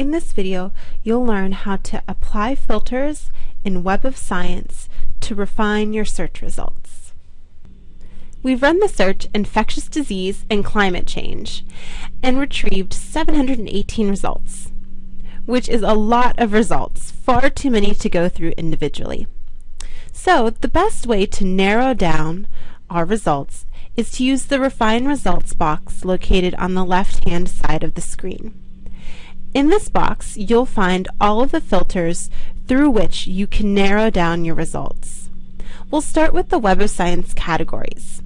In this video, you'll learn how to apply filters in Web of Science to refine your search results. We've run the search infectious disease and climate change and retrieved 718 results, which is a lot of results, far too many to go through individually. So the best way to narrow down our results is to use the Refine Results box located on the left-hand side of the screen. In this box, you'll find all of the filters through which you can narrow down your results. We'll start with the Web of Science categories.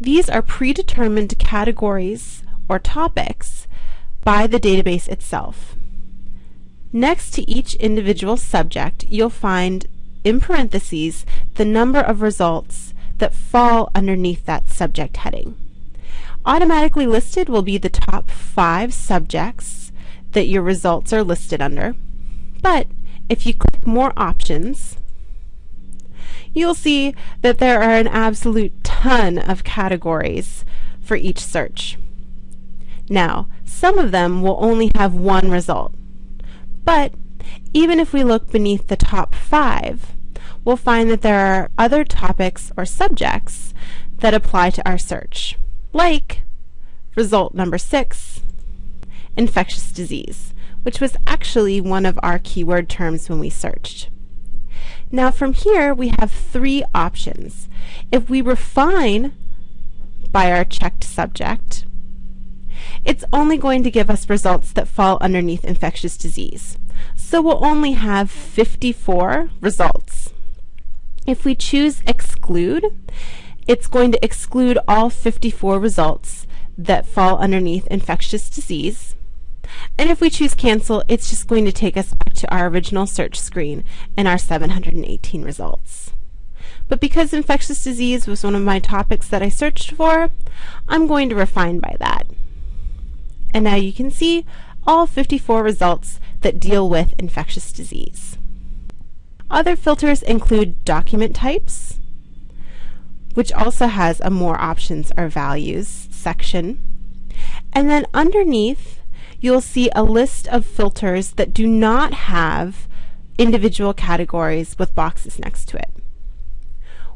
These are predetermined categories or topics by the database itself. Next to each individual subject, you'll find in parentheses the number of results that fall underneath that subject heading. Automatically listed will be the top five subjects that your results are listed under. But if you click More Options, you'll see that there are an absolute ton of categories for each search. Now, some of them will only have one result. But even if we look beneath the top five, we'll find that there are other topics or subjects that apply to our search, like result number six, infectious disease, which was actually one of our keyword terms when we searched. Now from here we have three options. If we refine by our checked subject, it's only going to give us results that fall underneath infectious disease. So we'll only have 54 results. If we choose exclude, it's going to exclude all 54 results that fall underneath infectious disease. And if we choose cancel, it's just going to take us back to our original search screen and our 718 results. But because infectious disease was one of my topics that I searched for, I'm going to refine by that. And now you can see all 54 results that deal with infectious disease. Other filters include document types, which also has a more options or values section. And then underneath you'll see a list of filters that do not have individual categories with boxes next to it.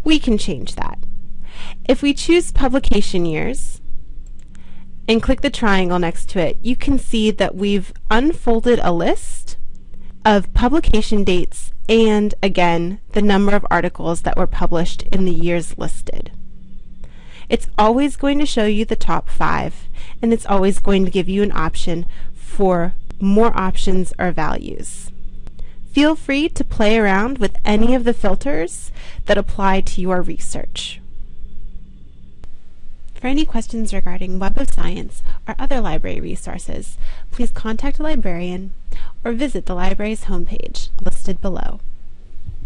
We can change that. If we choose publication years and click the triangle next to it, you can see that we've unfolded a list of publication dates and, again, the number of articles that were published in the years listed. It's always going to show you the top five, and it's always going to give you an option for more options or values. Feel free to play around with any of the filters that apply to your research. For any questions regarding Web of Science or other library resources, please contact a librarian or visit the library's homepage listed below.